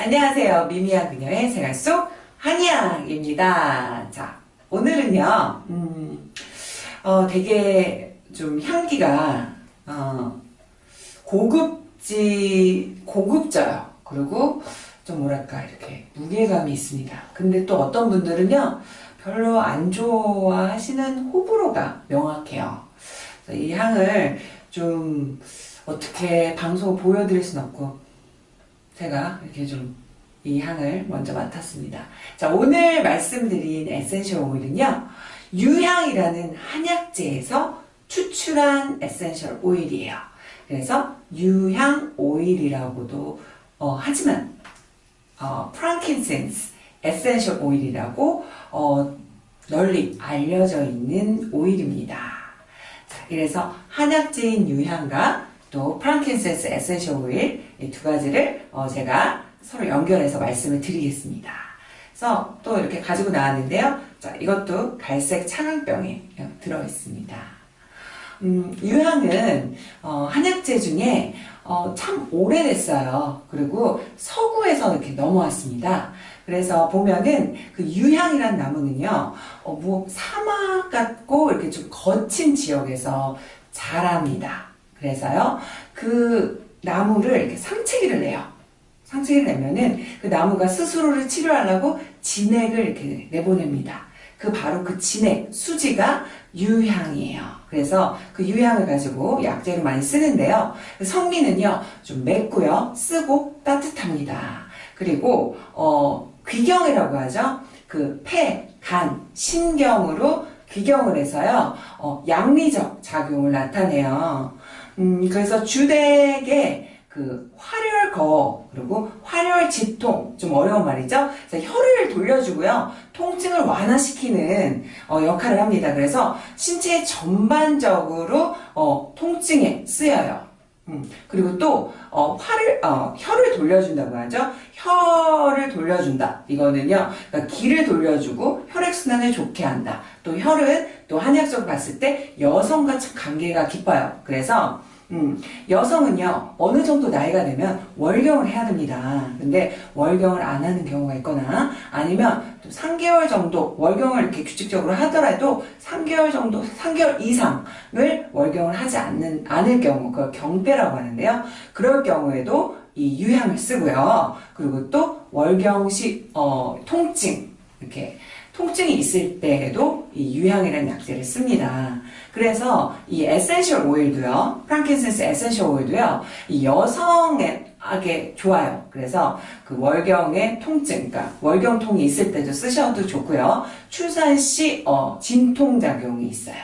안녕하세요. 미미한 그녀의 생활 속 한의학입니다. 자, 오늘은요, 음, 어, 되게 좀 향기가, 어, 고급지, 고급져요. 그리고 좀 뭐랄까, 이렇게 무게감이 있습니다. 근데 또 어떤 분들은요, 별로 안 좋아하시는 호불호가 명확해요. 이 향을 좀 어떻게 방송 보여드릴 순 없고, 제가 이렇게 좀 이 향을 먼저 맡았습니다. 자, 오늘 말씀드린 essential oil은요, 유향이라는 한약재에서 추출한 essential oil이에요. 그래서 유향 오일이라고도 어, 하지만 어, frankincense essential oil이라고 어, 널리 알려져 있는 오일입니다. 자, 그래서 한약재인 유향과 또 frankincense essential oil 이 두 가지를 어, 제가 서로 연결해서 말씀을 드리겠습니다. 그래서 또 이렇게 가지고 나왔는데요. 자, 이것도 갈색 차광병에 들어 있습니다. 음, 유향은 어, 한약재 중에 어, 참 오래됐어요. 그리고 서구에서 이렇게 넘어왔습니다. 그래서 보면은 그 유향이란 나무는요, 어, 뭐 사막 같고 이렇게 좀 거친 지역에서 자랍니다. 그래서요, 그 나무를 상체기를 내요. 상체기를 내면은 그 나무가 스스로를 치료하려고 진액을 이렇게 내보냅니다. 그 바로 그 진액, 수지가 유향이에요. 그래서 그 유향을 가지고 약재로 많이 쓰는데요. 성미는요, 좀 맵고요, 쓰고 따뜻합니다. 그리고, 어, 귀경이라고 하죠. 그 폐, 간, 신경으로 귀경을 해서요, 어, 양리적 작용을 나타내요. 음, 그래서 주택에 그 활혈거 그리고 활혈지통 좀 어려운 말이죠. 혈을 돌려주고요. 통증을 완화시키는 어, 역할을 합니다. 그래서 신체 전반적으로 어, 통증에 쓰여요. 음, 그리고 또 어, 활을 어, 혈을 돌려준다고 하죠. 혈을 돌려준다. 이거는요. 그러니까 기를 돌려주고 혈액 순환을 좋게 한다. 또 혈은 또 한약적으로 봤을 때 여성과 참 관계가 깊어요. 그래서 음, 여성은요, 어느 정도 나이가 되면 월경을 해야 됩니다. 근데 월경을 안 하는 경우가 있거나 아니면 또 3개월 정도 월경을 이렇게 규칙적으로 하더라도 3개월 정도, 3개월 이상을 월경을 하지 않는, 않을 경우, 그 경배라고 하는데요. 그럴 경우에도 이 유향을 쓰고요. 그리고 또 월경 시, 어, 통증, 이렇게 통증이 있을 때에도 이 유향이라는 약재를 씁니다. 그래서 이 essential oil도요, frankincense essential oil도요, 이 여성에게 좋아요. 그래서 그 월경의 통증, 그러니까 월경통이 있을 때도 쓰셔도 좋고요. 출산 시 어, 진통 작용이 있어요.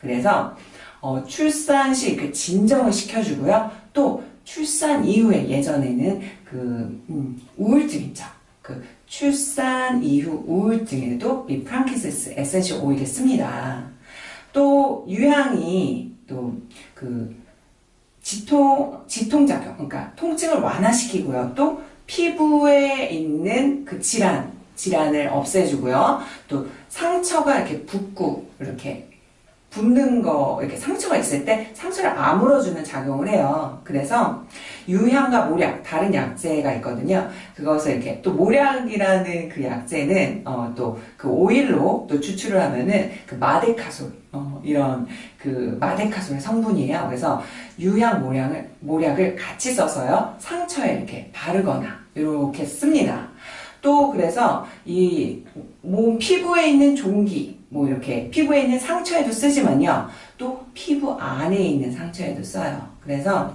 그래서 어, 출산 시 그 진정을 시켜주고요. 또 출산 이후에 예전에는 그 음, 우울증 있죠. 그 출산 이후 우울증에도 이 frankincense essential oil을 씁니다. 또 유향이 또 그 지통 지통 작용 그러니까 통증을 완화시키고요. 또 피부에 있는 그 질환 질환을 없애주고요. 또 상처가 이렇게 붓고 이렇게 붓는 거 이렇게 상처가 있을 때 상처를 아물어주는 작용을 해요. 그래서 유향과 모략 다른 약재가 있거든요. 그것을 이렇게 또 모략이라는 그 약재는 어, 또 그 오일로 또 추출을 하면은 그 마데카솔 어, 이런 그 마데카솔의 성분이에요. 그래서 유향 모략을 모략을 같이 써서요 상처에 이렇게 바르거나 이렇게 씁니다. 또 그래서 이 몸 피부에 있는 종기 뭐 이렇게 피부에 있는 상처에도 쓰지만요. 또 피부 안에 있는 상처에도 써요. 그래서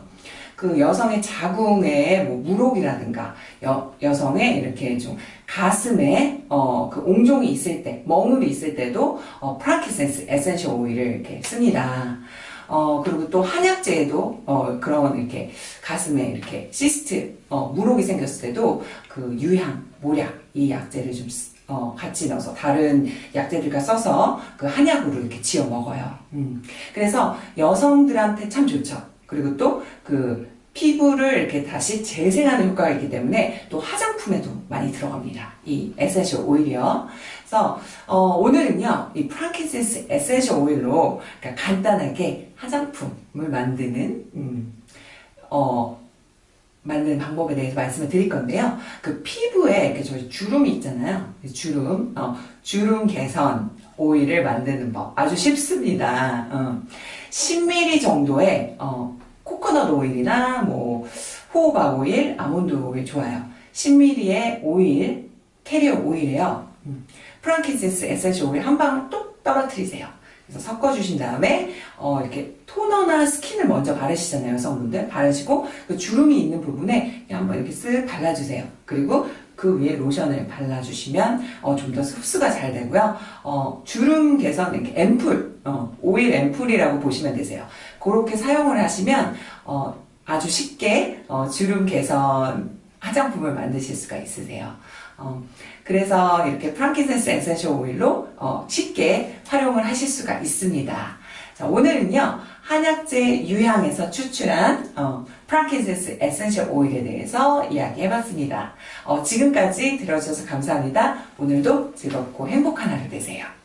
그 여성의 자궁에 뭐 물혹이라든가 여, 여성의 이렇게 좀 가슴에 어, 그 옹종이 있을 때, 멍울이 있을 때도 어, 프랑키센스 에센셜 오일을 이렇게 씁니다. 어, 그리고 또 한약재에도, 어, 그런 이렇게 가슴에 이렇게 cyst, 어, 물혹이 생겼을 때도 그 유향, 몰약, 이 약재를 좀, 어, 같이 넣어서 다른 약재들과 써서 그 한약으로 이렇게 지어 먹어요. 음. 그래서 여성들한테 참 좋죠. 그리고 또 그 피부를 이렇게 다시 재생하는 효과가 있기 때문에 또 화장품에도 많이 들어갑니다. 이 essential oil이요. 그래서 어, 오늘은요, 이 frankincense essential oil로 그러니까 간단하게 화장품을 만드는 음, 어, 만드는 방법에 대해서 말씀을 드릴 건데요. 그 피부에 이렇게 저희 주름이 있잖아요. 주름, 어, 주름 개선 오일을 만드는 법 아주 쉽습니다. 어, 10ml 정도의 어, 코코넛 오일이나 뭐 호호바 오일, 아몬드 오일 좋아요. 10ml의 오일, carrier oil이에요. 음, frankincense essential oil 한 방울 뚝 떨어뜨리세요. 그래서 섞어주신 다음에 어, 이렇게 토너나 스킨을 먼저 바르시잖아요 여성분들. 바르시고 그 주름이 있는 부분에 한번 이렇게 쓱 발라주세요. 그리고 그 위에 로션을 발라주시면 어, 좀 더 흡수가 잘 되고요. 어, 주름 개선 이렇게 앰플 어, 오일 앰플이라고 보시면 되세요. 그렇게 사용을 하시면 어, 아주 쉽게 어, 주름 개선 화장품을 만드실 수가 있으세요 어, 그래서 이렇게 frankincense essential oil로 어, 쉽게 활용을 하실 수가 있습니다. 자, 오늘은요 한약재 유향에서 추출한 어, frankincense essential oil에 대해서 이야기해봤습니다. 어, 지금까지 들어주셔서 감사합니다. 오늘도 즐겁고 행복한 하루 되세요.